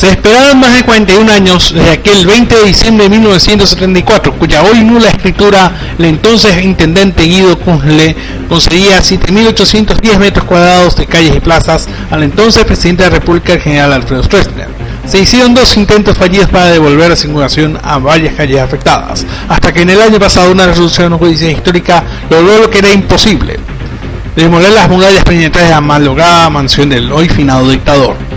Se esperaban más de 41 años desde aquel 20 de diciembre de 1974, cuya hoy nula escritura el entonces intendente Guido Kunzle concedía 7.810 metros cuadrados de calles y plazas al entonces presidente de la República, el general Alfredo Stroessner. Se hicieron dos intentos fallidos para devolver la circulación a varias calles afectadas, hasta que en el año pasado una resolución de justicia e histórica logró lo que era imposible, demoler las murallas penetrales de la malograda mansión del hoy finado dictador.